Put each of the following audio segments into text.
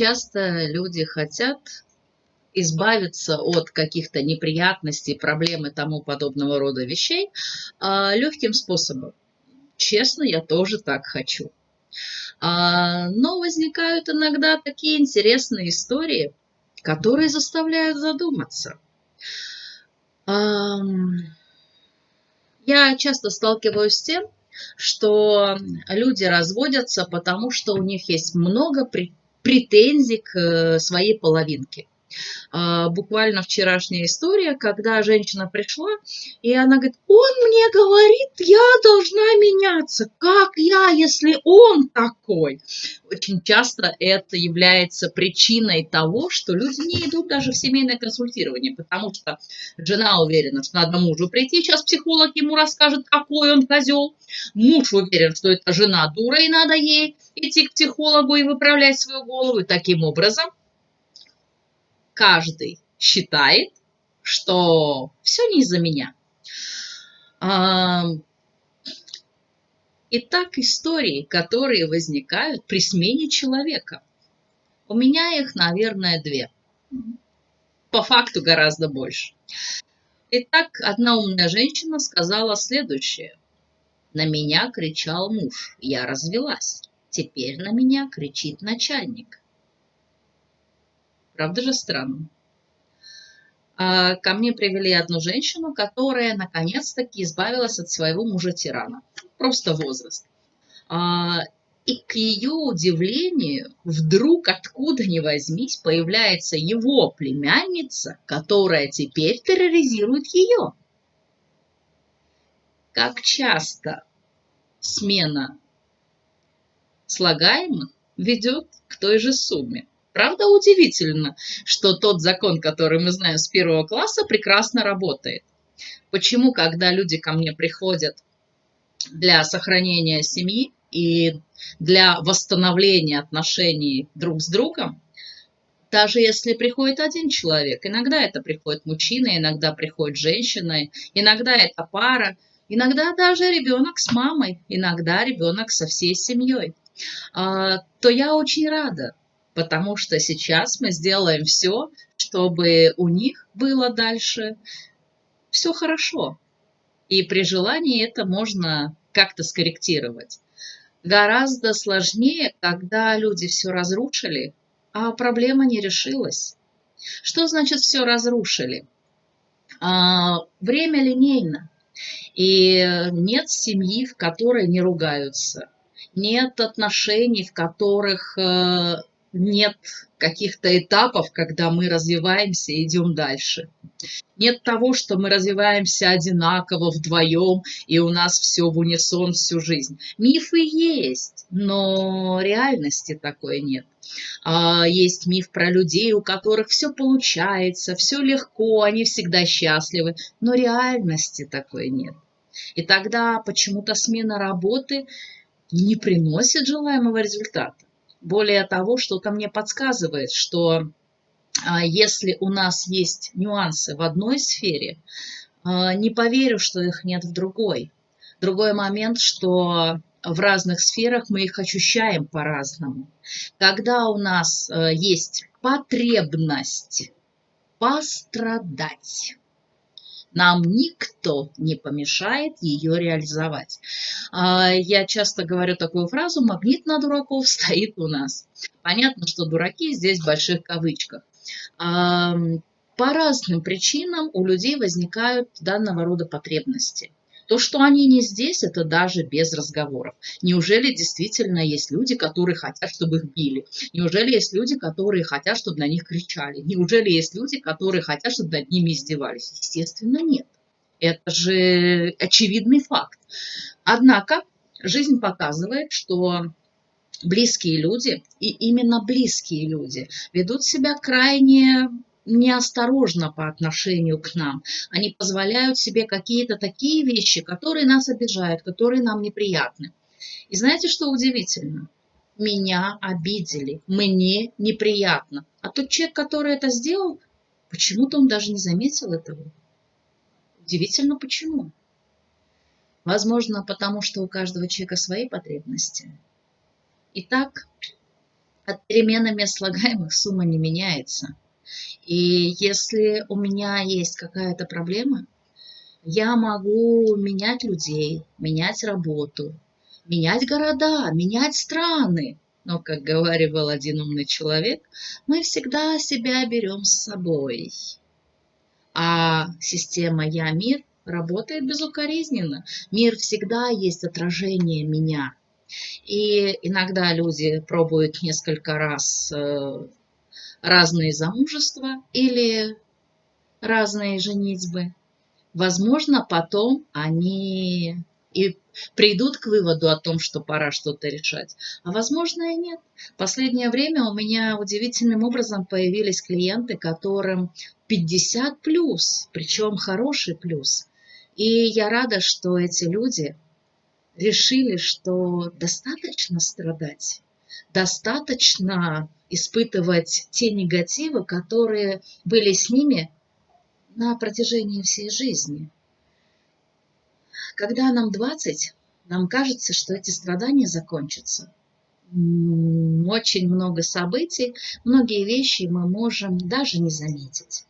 часто люди хотят избавиться от каких-то неприятностей, проблем и тому подобного рода вещей а, легким способом. Честно, я тоже так хочу. А, но возникают иногда такие интересные истории, которые заставляют задуматься. Я часто сталкиваюсь с тем, что люди разводятся, потому что у них есть много претензий к э, своей половинке. А, буквально вчерашняя история, когда женщина пришла, и она говорит, он мне говорит, я должна меняться. Как я, если он такой? Очень часто это является причиной того, что люди не идут даже в семейное консультирование, потому что жена уверена, что надо мужу прийти, сейчас психолог ему расскажет, какой он козел. Муж уверен, что это жена дура, и надо ей идти к психологу и выправлять свою голову. И таким образом каждый считает, что все не из-за меня. Итак, истории, которые возникают при смене человека. У меня их, наверное, две. По факту гораздо больше. Итак, одна умная женщина сказала следующее. На меня кричал муж, я развелась. Теперь на меня кричит начальник. Правда же странно? А, ко мне привели одну женщину, которая наконец-таки избавилась от своего мужа-тирана. Просто возраст. А, и к ее удивлению, вдруг откуда ни возьмись, появляется его племянница, которая теперь терроризирует ее. Как часто смена слагаемых ведет к той же сумме. Правда удивительно, что тот закон, который мы знаем с первого класса, прекрасно работает. Почему, когда люди ко мне приходят для сохранения семьи и для восстановления отношений друг с другом, даже если приходит один человек, иногда это приходит мужчина, иногда приходит женщина, иногда это пара, иногда даже ребенок с мамой, иногда ребенок со всей семьей, а, то я очень рада, потому что сейчас мы сделаем все, чтобы у них было дальше все хорошо. И при желании это можно как-то скорректировать. Гораздо сложнее, когда люди все разрушили, а проблема не решилась. Что значит все разрушили? А, время линейно. И нет семьи, в которой не ругаются. Нет отношений, в которых э, нет каких-то этапов, когда мы развиваемся и идем дальше. Нет того, что мы развиваемся одинаково вдвоем, и у нас все в унисон всю жизнь. Мифы есть, но реальности такой нет. А, есть миф про людей, у которых все получается, все легко, они всегда счастливы, но реальности такой нет. И тогда почему-то смена работы не приносит желаемого результата. Более того, что-то мне подсказывает, что а, если у нас есть нюансы в одной сфере, а, не поверю, что их нет в другой. Другой момент, что в разных сферах мы их ощущаем по-разному. Когда у нас э, есть потребность пострадать, нам никто не помешает ее реализовать. А, я часто говорю такую фразу «магнит на дураков стоит у нас». Понятно, что дураки здесь в больших кавычках. А, по разным причинам у людей возникают данного рода потребности. То, что они не здесь, это даже без разговоров. Неужели действительно есть люди, которые хотят, чтобы их били? Неужели есть люди, которые хотят, чтобы на них кричали? Неужели есть люди, которые хотят, чтобы над ними издевались? Естественно, нет. Это же очевидный факт. Однако жизнь показывает, что близкие люди, и именно близкие люди, ведут себя крайне неосторожно по отношению к нам. Они позволяют себе какие-то такие вещи, которые нас обижают, которые нам неприятны. И знаете, что удивительно? Меня обидели, мне неприятно. А тот человек, который это сделал, почему-то он даже не заметил этого. Удивительно, почему? Возможно, потому что у каждого человека свои потребности. Итак, От переменами слагаемых сумма не меняется. И если у меня есть какая-то проблема, я могу менять людей, менять работу, менять города, менять страны. Но, как говорил один умный человек, мы всегда себя берем с собой. А система «Я-мир» работает безукоризненно. Мир всегда есть отражение меня. И иногда люди пробуют несколько раз э, разные замужества или разные женитьбы. Возможно, потом они и придут к выводу о том, что пора что-то решать. А возможно и нет. Последнее время у меня удивительным образом появились клиенты, которым 50 плюс, причем хороший плюс. И я рада, что эти люди решили, что достаточно страдать, достаточно испытывать те негативы, которые были с ними на протяжении всей жизни. Когда нам 20, нам кажется, что эти страдания закончатся. Очень много событий, многие вещи мы можем даже не заметить.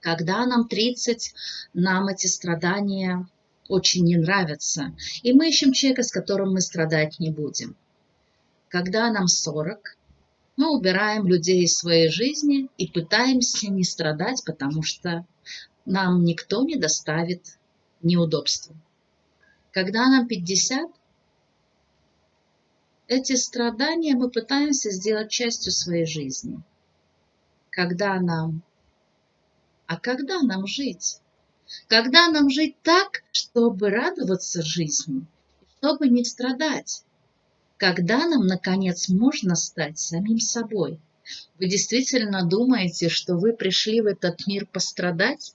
Когда нам 30, нам эти страдания очень не нравятся, и мы ищем человека, с которым мы страдать не будем. Когда нам 40, мы убираем людей из своей жизни и пытаемся не страдать, потому что нам никто не доставит неудобства. Когда нам 50, эти страдания мы пытаемся сделать частью своей жизни. Когда нам... А когда нам жить? Когда нам жить так, чтобы радоваться жизни, чтобы не страдать? Когда нам, наконец, можно стать самим собой? Вы действительно думаете, что вы пришли в этот мир пострадать?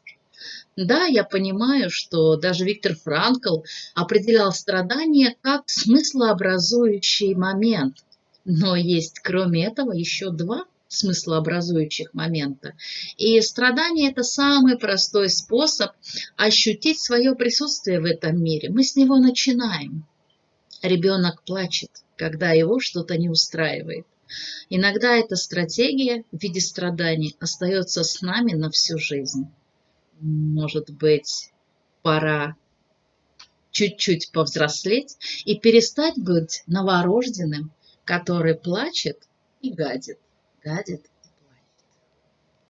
Да, я понимаю, что даже Виктор Франкл определял страдания как смыслообразующий момент. Но есть, кроме этого, еще два смыслообразующих момента. И страдание – это самый простой способ ощутить свое присутствие в этом мире. Мы с него начинаем. Ребенок плачет, когда его что-то не устраивает. Иногда эта стратегия в виде страданий остается с нами на всю жизнь может быть, пора чуть-чуть повзрослеть и перестать быть новорожденным, который плачет и гадит, гадит